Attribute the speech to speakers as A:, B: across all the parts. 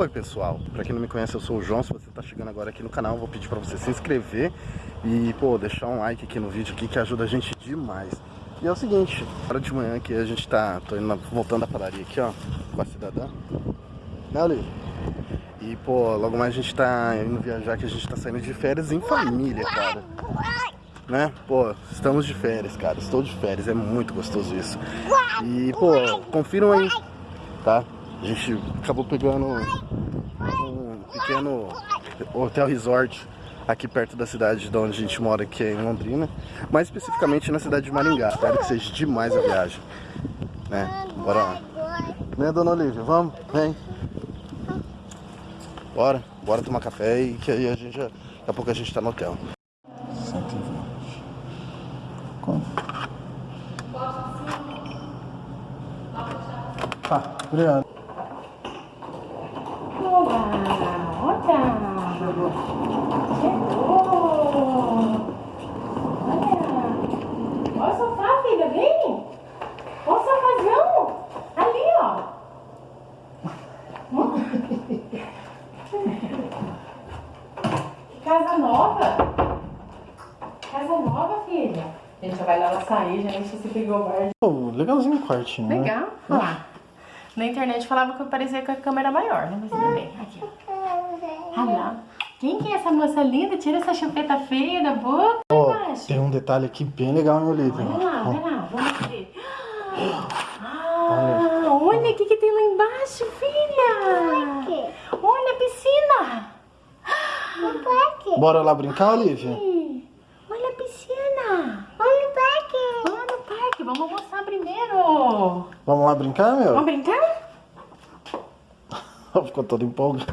A: Oi pessoal, pra quem não me conhece eu sou o João, se você tá chegando agora aqui no canal vou pedir pra você se inscrever e pô, deixar um like aqui no vídeo aqui que ajuda a gente demais. E é o seguinte, hora de manhã aqui a gente tá, tô indo, voltando da padaria aqui ó, com a cidadã, né Olivia? E pô, logo mais a gente tá indo viajar que a gente tá saindo de férias em família, cara. Né? Pô, estamos de férias, cara, estou de férias, é muito gostoso isso. E pô, confiram aí, tá? A gente acabou pegando um pequeno hotel resort aqui perto da cidade de onde a gente mora, que é em Londrina. Mais especificamente na cidade de Maringá. Espero que seja demais a viagem. Né? Bora lá. Né, dona Olivia? Vamos? Vem. Bora. Bora tomar café e que aí a gente já... Daqui a pouco a gente tá no hotel. 120. Quanto? Tá, obrigado.
B: Casa nova? Casa nova, filha? Gente, já vai lá ela sair, já nem se pegou o bar.
A: Legalzinho o quartinho,
B: né? Legal, né? olha lá. Na internet falava que eu parecia com a câmera maior, né? Mas tudo bem, aqui. Olha lá. Quem que é essa moça linda? Tira essa chupeta feia da boca.
A: Oh, tem um detalhe aqui bem legal, meu livro.
B: Olha lá, olha lá, vamos ver. Ah, olha o que, que tem lá embaixo, filha. Olha a piscina.
A: Bora lá brincar, Olivia?
B: Olha a piscina. Olha o parque. Vamos no parque. Vamos almoçar primeiro.
A: Vamos lá brincar, meu?
B: Vamos brincar?
A: Ficou todo empolgado.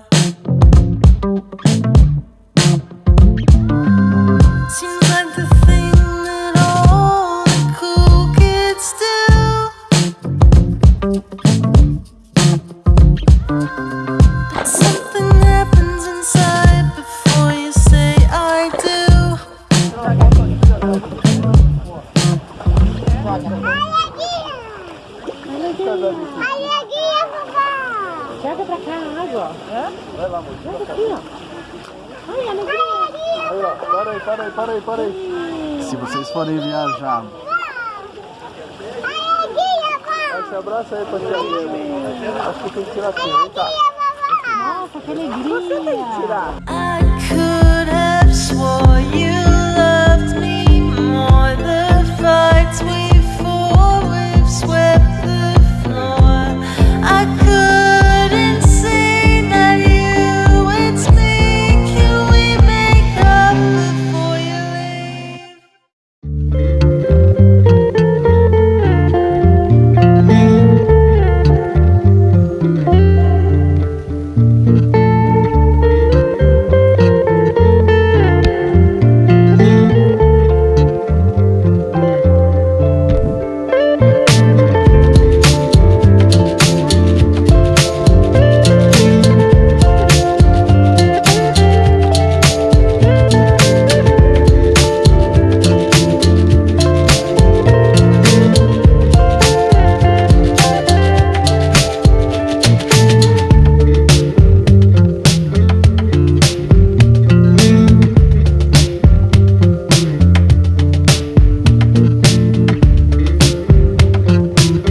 B: Joga pra cá a água.
A: Vai lá, amor.
B: Joga aqui, ó. Ai, alegria.
A: Aí, ó. Para aí, para aí, para aí, para aí. Se vocês forem viajar... Vai, se abraça aí tia Acho que tem que tirar assim, vem cá.
B: Nossa, que alegria.
A: Você tem que tirar.
C: I could have swore you